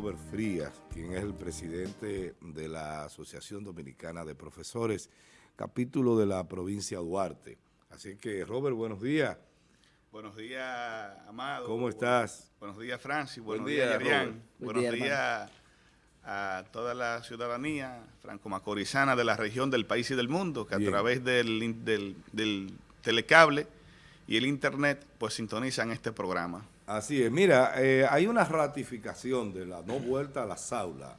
Robert Frías, quien es el presidente de la Asociación Dominicana de Profesores, capítulo de la provincia de Duarte. Así que, Robert, buenos días. Buenos días, Amado. ¿Cómo estás? Buenos días, Francis. Buen Buenos día, días, Yerian. Robert. Buenos día, días a toda la ciudadanía franco-macorizana de la región, del país y del mundo, que Bien. a través del- del telecable y el internet, pues sintonizan este programa. Así es. Mira, eh, hay una ratificación de la no vuelta a las aulas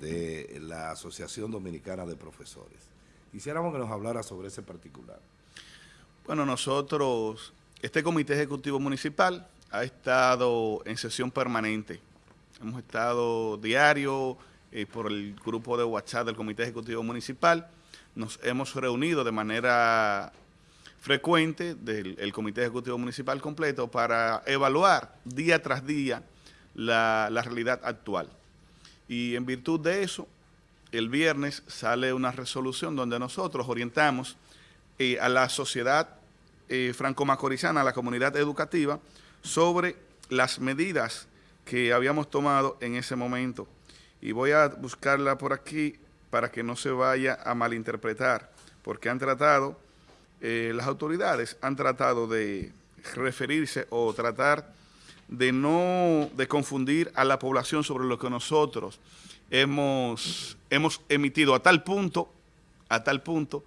de la Asociación Dominicana de Profesores. Quisiéramos que nos hablara sobre ese particular. Bueno, nosotros, este comité ejecutivo municipal ha estado en sesión permanente. Hemos estado diario eh, por el grupo de WhatsApp del comité ejecutivo municipal. Nos hemos reunido de manera frecuente del el comité ejecutivo municipal completo para evaluar día tras día la, la realidad actual. Y en virtud de eso, el viernes sale una resolución donde nosotros orientamos eh, a la sociedad eh, franco-macorizana, a la comunidad educativa, sobre las medidas que habíamos tomado en ese momento. Y voy a buscarla por aquí para que no se vaya a malinterpretar, porque han tratado, eh, las autoridades han tratado de referirse o tratar de no, de confundir a la población sobre lo que nosotros hemos, hemos emitido a tal punto, a tal punto,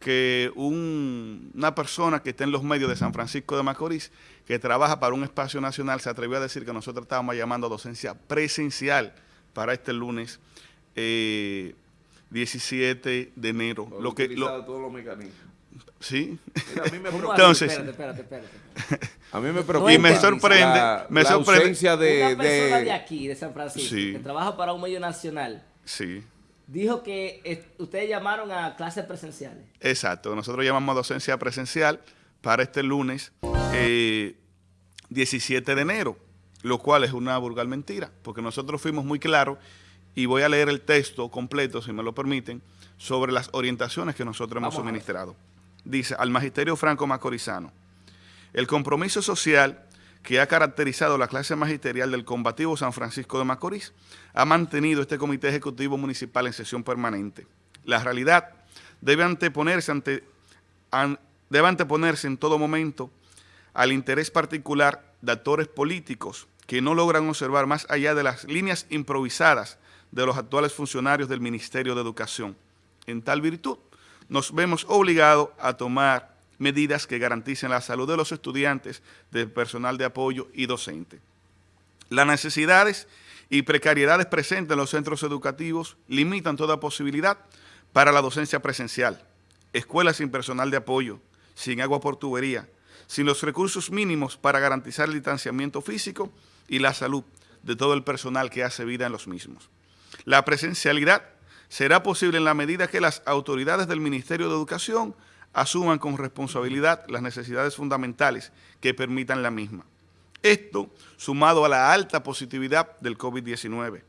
que un- una persona que está en los medios de San Francisco de Macorís, que trabaja para un espacio nacional, se atrevió a decir que nosotros estábamos llamando a docencia presencial para este lunes eh, 17 de enero. Lo que, lo- todos los mecanismos. ¿Sí? Mira, a mí me. Entonces- Espérate, espérate, espérate. a mí me Y preocupa me sorprende, la, me la sorprende. ausencia de, Una persona de- de aquí, de San Francisco, Sí. que trabaja para un medio nacional, Sí, dijo que eh, ustedes llamaron a clases presenciales. exacto. Nosotros llamamos a docencia presencial para este lunes eh, 17 de enero, lo cual es una vulgar mentira, porque nosotros fuimos muy claros y voy a leer el texto completo, si me lo permiten, sobre las orientaciones que nosotros hemos Vamos a ver. suministrado. Dice, al Magisterio Franco Macorizano, el compromiso social que ha caracterizado la clase magisterial del combativo San Francisco de Macorís ha mantenido este comité ejecutivo municipal en sesión permanente. La realidad debe anteponerse, ante, an- debe anteponerse en todo momento al interés particular de actores políticos que no logran observar más allá de las líneas improvisadas de los actuales funcionarios del Ministerio de Educación. En tal virtud, nos vemos obligados a tomar medidas que garanticen la salud de los estudiantes, del personal de apoyo y docente. Las necesidades y precariedades presentes en los centros educativos limitan toda posibilidad para la docencia presencial. Escuelas sin personal de apoyo, sin agua por tubería, sin los recursos mínimos para garantizar el distanciamiento físico y la salud de todo el personal que hace vida en los mismos. La presencialidad será posible en la medida que las autoridades del Ministerio de Educación asuman con responsabilidad las necesidades fundamentales que permitan la misma. Esto sumado a la alta positividad del COVID-19.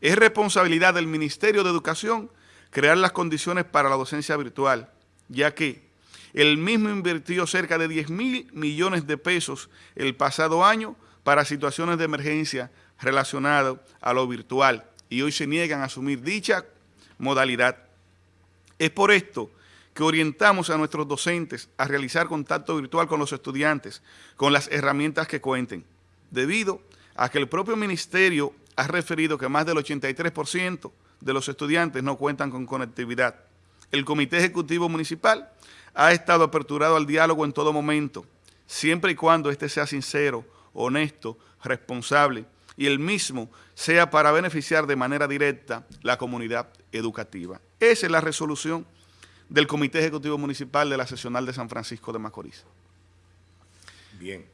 Es responsabilidad del Ministerio de Educación crear las condiciones para la docencia virtual, ya que el mismo invirtió cerca de 10 mil millones de pesos el pasado año para situaciones de emergencia relacionadas a lo virtual y hoy se niegan a asumir dicha modalidad. Es por esto que orientamos a nuestros docentes a realizar contacto virtual con los estudiantes con las herramientas que cuenten, debido a que el propio ministerio ha referido que más del 83% de los estudiantes no cuentan con conectividad. El Comité Ejecutivo Municipal ha estado aperturado al diálogo en todo momento, siempre y cuando éste sea sincero, honesto, responsable y el mismo sea para beneficiar de manera directa la comunidad educativa. Esa es la resolución del Comité Ejecutivo Municipal de la Sesional de San Francisco de Macorís. Bien.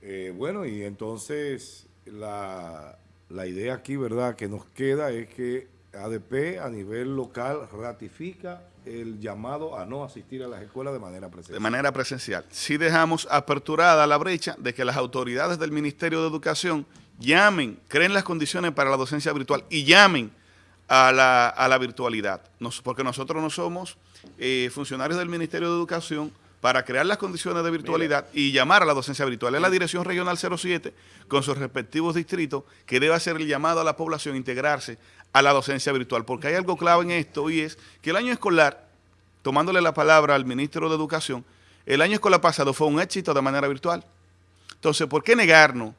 Eh, bueno, y entonces la, la idea aquí, ¿verdad?, que nos queda es que ADP a nivel local ratifica el llamado a no asistir a las escuelas de manera de presencial. manera presencial. Sí dejamos aperturada la brecha de que las autoridades del Ministerio de Educación llamen, creen las condiciones para la docencia virtual y llamen a la, a la virtualidad, Nos- porque nosotros no somos eh, funcionarios del Ministerio de Educación, para crear las condiciones de virtualidad y llamar a la docencia virtual. Es la Dirección Regional 07, con sus respectivos distritos, que debe hacer el llamado a la población a integrarse a la docencia virtual. Porque hay algo clave en esto y es que el año escolar, tomándole la palabra al ministro de Educación, el año escolar pasado fue un éxito de manera virtual. Entonces, ¿por qué negarnos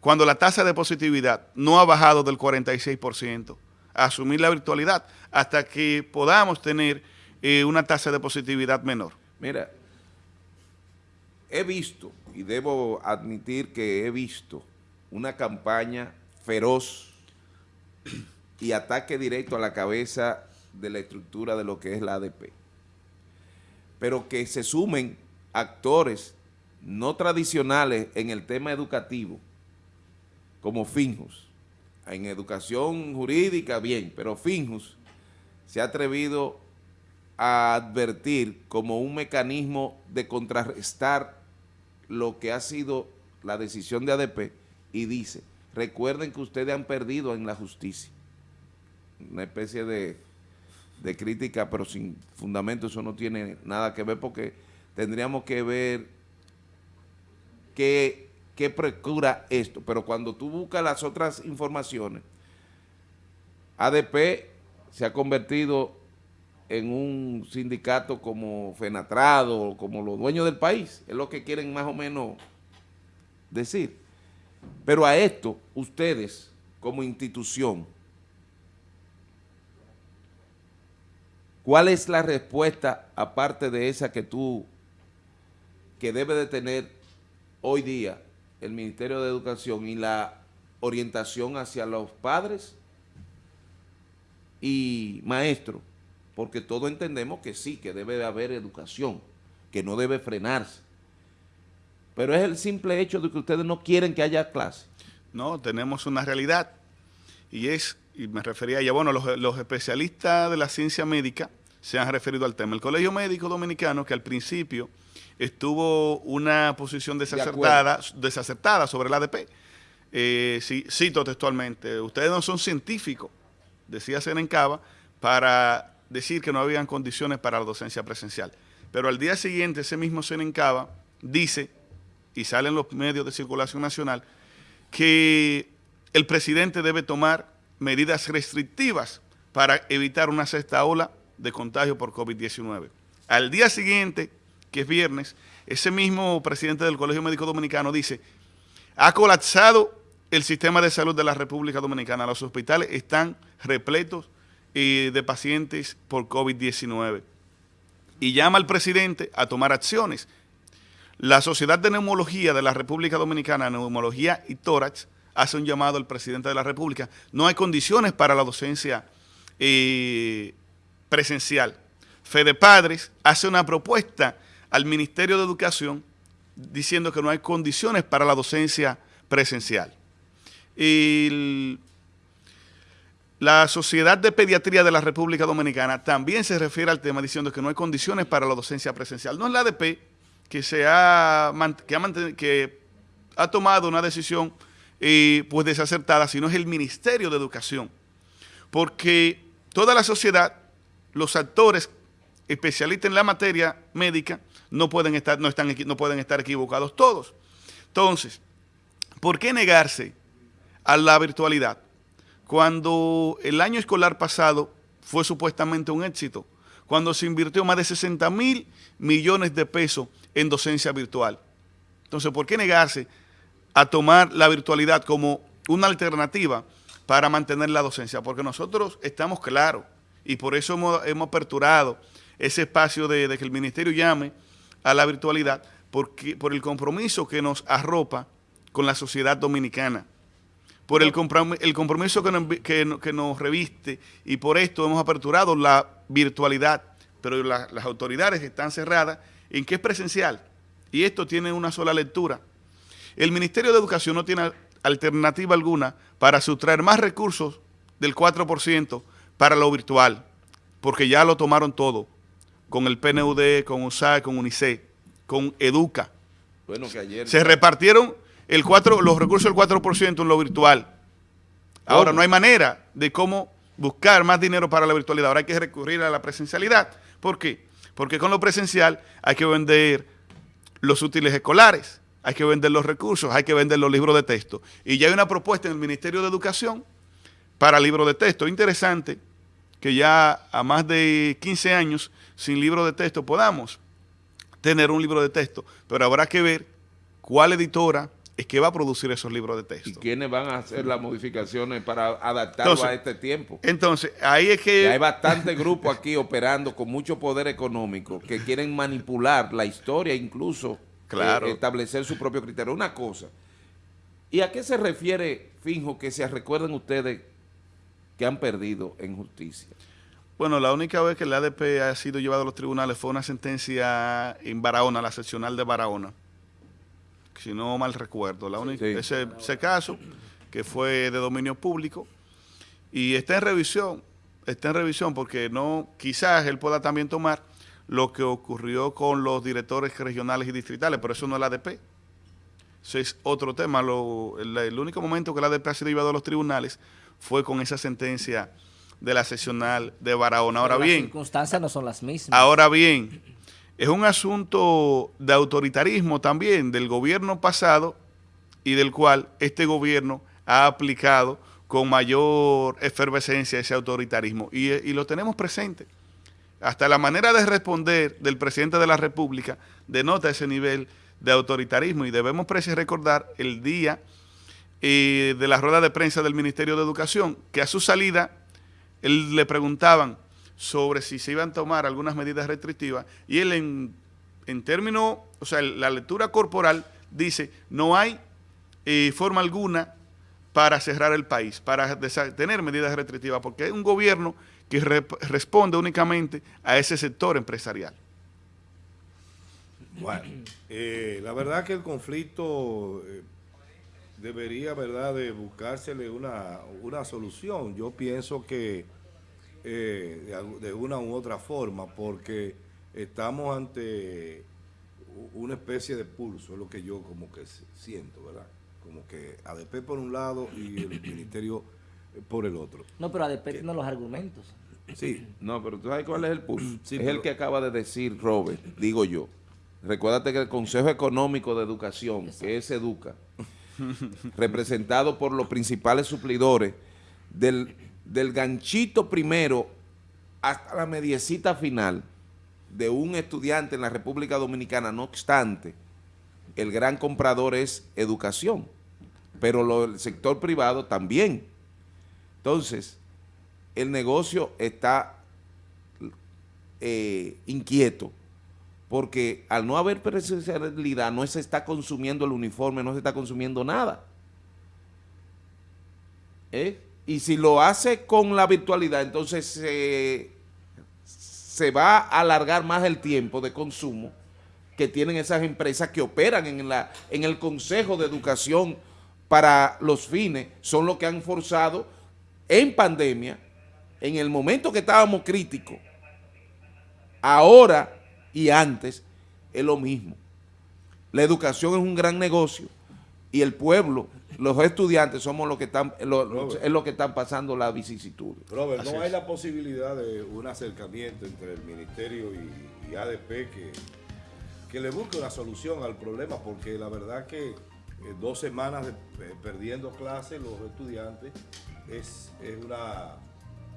cuando la tasa de positividad no ha bajado del 46%? A asumir la virtualidad hasta que podamos tener eh, una tasa de positividad menor. Mira, he visto, y debo admitir que he visto, una campaña feroz y ataque directo a la cabeza de la estructura de lo que es la ADP. Pero que se sumen actores no tradicionales en el tema educativo, como Finjus. En educación jurídica, bien, pero Finjus se ha atrevido a advertir como un mecanismo de contrarrestar lo que ha sido la decisión de ADP y dice, recuerden que ustedes han perdido en la justicia. Una especie de, de crítica, pero sin fundamento, eso no tiene nada que ver porque tendríamos que ver qué, qué procura esto. Pero cuando tú buscas las otras informaciones, ADP se ha convertido en un sindicato como Fenatrado, como los dueños del país, es lo que quieren más o menos decir. Pero a esto, ustedes, como institución, ¿cuál es la respuesta, aparte de esa que tú, que debe de tener hoy día el Ministerio de Educación y la orientación hacia los padres y maestros? porque todos entendemos que sí, que debe de haber educación, que no debe frenarse. Pero es el simple hecho de que ustedes no quieren que haya clase. No, tenemos una realidad y es, y me refería ya, bueno, los, especialistas de la ciencia médica se han referido al tema. El Colegio Médico Dominicano, que al principio estuvo una posición desacertada, desacertada sobre el ADP, eh, cito textualmente, ustedes no son científicos, decía Senencaba, para decir que no habían condiciones para la docencia presencial. Pero al día siguiente, ese mismo Senencaba dice, y sale en los medios de circulación nacional, que el presidente debe tomar medidas restrictivas para evitar una sexta ola de contagio por COVID-19. Al día siguiente, que es viernes, ese mismo presidente del Colegio Médico Dominicano dice, ha colapsado el sistema de salud de la República Dominicana, los hospitales están repletos de pacientes por COVID-19 y llama al presidente a tomar acciones. La Sociedad de Neumología de la República Dominicana, Neumología y Tórax, hace un llamado al presidente de la República. No hay condiciones para la docencia eh, presencial. Fede Padres hace una propuesta al Ministerio de Educación diciendo que no hay condiciones para la docencia presencial. Y la Sociedad de Pediatría de la República Dominicana también se refiere al tema diciendo que no hay condiciones para la docencia presencial. No es la ADP que, se ha, que, ha, tomado una decisión eh, pues desacertada, sino es el Ministerio de Educación. Porque toda la sociedad, los actores especialistas en la materia médica, no pueden estar, no están, no pueden estar equivocados todos. Entonces, ¿por qué negarse a la virtualidad? cuando el año escolar pasado fue supuestamente un éxito, cuando se invirtió más de 60 mil millones de pesos en docencia virtual. Entonces, ¿por qué negarse a tomar la virtualidad como una alternativa para mantener la docencia? Porque nosotros estamos claros y por eso hemos, aperturado ese espacio de, de, que el ministerio llame a la virtualidad porque, por el compromiso que nos arropa con la sociedad dominicana por el, compromiso que nos, reviste y por esto hemos aperturado la virtualidad, pero las autoridades están cerradas en que es presencial y esto tiene una sola lectura. El Ministerio de Educación no tiene alternativa alguna para sustraer más recursos del 4% para lo virtual, porque ya lo tomaron todo, con el PNUD, con USAID, con UNICEF, con EDUCA. Bueno, que ayer... Se repartieron el 4, los recursos del 4% en lo virtual. Ahora, no hay manera de cómo buscar más dinero para la virtualidad. Ahora hay que recurrir a la presencialidad. ¿Por qué? Porque con lo presencial hay que vender los útiles escolares, hay que vender los recursos, hay que vender los libros de texto. Y ya hay una propuesta en el Ministerio de Educación para libros de texto. Interesante que ya a más de 15 años sin libro de texto podamos tener un libro de texto, pero habrá que ver cuál editora es que va a producir esos libros de texto. ¿Y quiénes van a hacer las modificaciones para adaptarlo Entonces, a este tiempo? Entonces, ahí es que... Y hay bastante grupo aquí operando con mucho poder económico que quieren manipular la historia, incluso Claro. eh, establecer su propio criterio. Una cosa, ¿y a qué se refiere, Finjo, que se recuerden ustedes que han perdido en justicia? Bueno, la única vez que el ADP ha sido llevado a los tribunales fue una sentencia en Barahona, la seccional de Barahona, si no mal recuerdo. La única, Sí. ese, ese caso, que fue de dominio público, y está en revisión, está en revisión porque no, quizás él pueda también tomar lo que ocurrió con los directores regionales y distritales, pero eso no es el ADP. Ese es otro tema. Lo- el, el único momento que el ADP ha sido llevado a los tribunales fue con esa sentencia de la seccional de Barahona. Ahora Pero bien, Las circunstancias no son las mismas. Ahora bien, es un asunto de autoritarismo también del gobierno pasado y del cual este gobierno ha aplicado con mayor efervescencia ese autoritarismo. Y, eh, y lo tenemos presente. Hasta la manera de responder del presidente de la República denota ese nivel de autoritarismo y debemos recordar el día eh, de la rueda de prensa del Ministerio de Educación, que a su salida él le preguntaban sobre si se iban a tomar algunas medidas restrictivas y él en, en términos, o sea, la lectura corporal dice, no hay eh, forma alguna para cerrar el país, para tener medidas restrictivas, porque es un gobierno que responde únicamente a ese sector empresarial. Bueno, eh, la verdad que el conflicto eh, debería, ¿verdad?, de buscársele una, una solución. Yo pienso que eh, de, una u otra forma, porque estamos ante una especie de pulso, es lo que yo como que siento, ¿verdad? Como que ADP por un lado y el ministerio eh, por el otro. No, pero ADP tiene los argumentos. Sí, No, pero ¿tú sabes cuál es el pulso? Sí, es pero- el que acaba de decir Robert, digo yo. Recuérdate que el Consejo Económico de Educación, que es Educa, representado por los principales suplidores, del, del ganchito primero hasta la mediecita final de un estudiante en la República Dominicana, no obstante, el gran comprador es educación, pero lo, el sector privado también. Entonces, el negocio está eh, inquieto porque al no haber presencialidad no se está consumiendo el uniforme, no se está consumiendo nada. ¿Eh? Y si lo hace con la virtualidad, entonces se- se va a alargar más el tiempo de consumo que tienen esas empresas que operan en, la, en el Consejo de Educación para los fines, son los que han forzado en pandemia, en el momento que estábamos críticos, ahora y antes, es lo mismo. La educación es un gran negocio y el pueblo, los estudiantes somos los que están, lo- Robert. es lo que están pasando la vicisitud. Robert, Así ¿no hay la posibilidad de un acercamiento entre el Ministerio y, y ADP que, que le busque una solución al problema? Porque la verdad que eh, dos semanas de- eh, perdiendo clases los estudiantes es, es, una,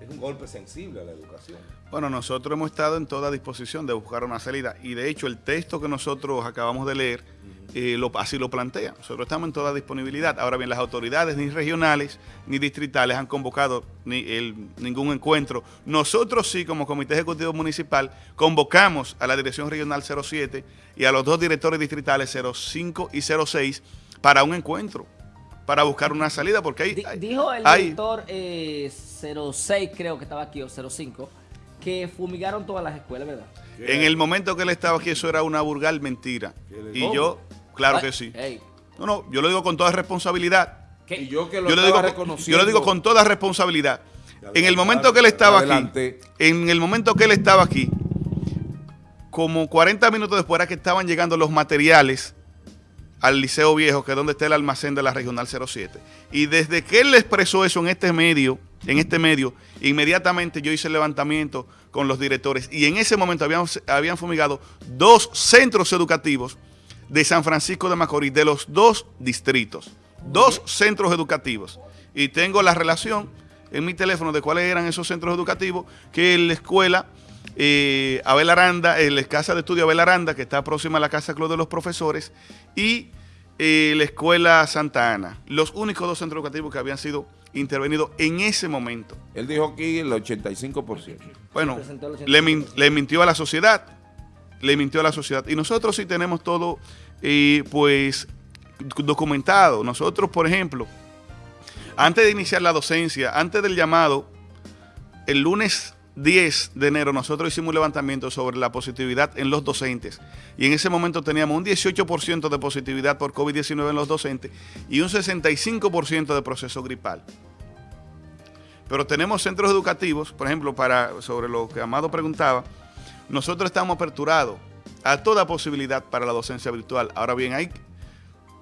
es un golpe sensible a la educación. Bueno, nosotros hemos estado en toda disposición de buscar una salida y de hecho el texto que nosotros acabamos de leer eh, lo- así lo plantea. Nosotros estamos en toda disponibilidad. Ahora bien, las autoridades ni regionales ni distritales han convocado ni el- ningún encuentro. Nosotros sí, como Comité Ejecutivo Municipal, convocamos a la Dirección Regional 07 y a los dos directores distritales 05 y 06 para un encuentro, para buscar una salida, porque hay... Di- hay- dijo el hay- director eh, 06, creo que estaba aquí, o 05, que fumigaron todas las escuelas, ¿verdad? En el momento que él estaba aquí, eso era una burgal mentira. ¿Qué le- Y ¿Cómo? yo, claro Ay, que sí. No, no, yo lo digo con toda responsabilidad. ¿qué? Y yo que lo Yo lo, digo, reconociendo. yo lo digo con toda responsabilidad. Adelante, En el momento que él estaba aquí, en el momento que él estaba aquí, como 40 minutos después era que estaban llegando los materiales al Liceo Viejo, que es donde está el almacén de la Regional 07. Y desde que él le expresó eso en este medio, en este medio, inmediatamente yo hice el levantamiento con los directores. Y en ese momento habían, habían fumigado dos centros educativos de San Francisco de Macorís, de los dos distritos, dos centros educativos. Y tengo la relación en mi teléfono de cuáles eran esos centros educativos, que es la escuela eh, Abel Aranda, en la casa de estudio Abel Aranda, que está próxima a la Casa Club de los Profesores, y eh, la escuela Santa Ana, los únicos dos centros educativos que habían sido intervenidos en ese momento. Él dijo aquí el 85%. Bueno, min- le mintió a la sociedad, le mintió a la sociedad. Y nosotros sí tenemos todo, eh, pues, documentado. Nosotros, por ejemplo, antes de iniciar la docencia, antes del llamado, el lunes 10 de enero nosotros hicimos un levantamiento sobre la positividad en los docentes y en ese momento teníamos un 18% de positividad por COVID-19 en los docentes y un 65% de proceso gripal. Pero tenemos centros educativos, por ejemplo, para sobre lo que Amado preguntaba, nosotros estamos aperturados a toda posibilidad para la docencia virtual. Ahora bien, hay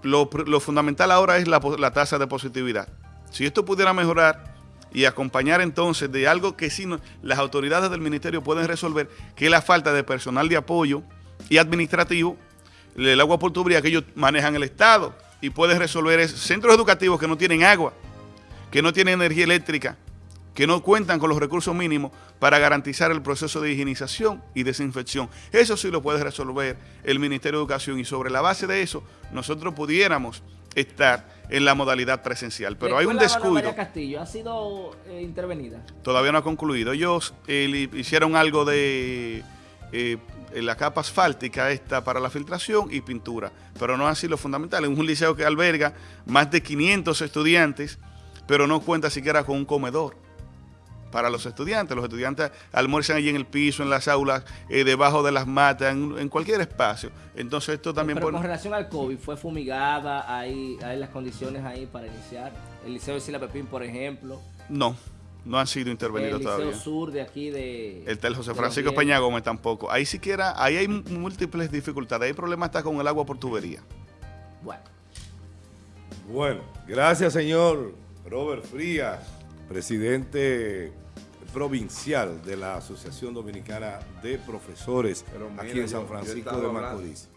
lo, lo fundamental ahora es la, la tasa de positividad. Si esto pudiera mejorar y acompañar entonces de algo que sí las autoridades del ministerio pueden resolver, que es la falta de personal de apoyo y administrativo, el agua por tubería que ellos manejan el Estado y pueden resolver es centros educativos que no tienen agua, que no tienen energía eléctrica, que no cuentan con los recursos mínimos para garantizar el proceso de higienización y desinfección. Eso sí lo puede resolver el Ministerio de Educación y sobre la base de eso nosotros pudiéramos estar en la modalidad presencial. Pero hay un descuido. Castillo ha sido eh, intervenida. Todavía no ha concluido. Ellos eh, hicieron algo de eh, la capa asfáltica esta para la filtración y pintura, pero no así lo fundamental. Es un liceo que alberga más de 500 estudiantes, pero no cuenta siquiera con un comedor para los estudiantes. Los estudiantes almuerzan allí en el piso, en las aulas, eh, debajo de las matas, en, en cualquier espacio. Entonces esto también Pero pone- con relación al COVID, ¿fue fumigada? ¿Hay, hay las condiciones ahí para iniciar? El Liceo de Sila Pepín, por ejemplo. No, no han sido El intervenidos Liceo todavía. Sur de aquí de... El del José de Francisco. Peña Gómez tampoco. Ahí siquiera, ahí hay múltiples dificultades. Hay problemas hasta con el agua por tubería. Bueno. Bueno, gracias señor Robert Frías, presidente provincial de la Asociación Dominicana de Profesores aquí en San yo- yo he Francisco de. Macorís.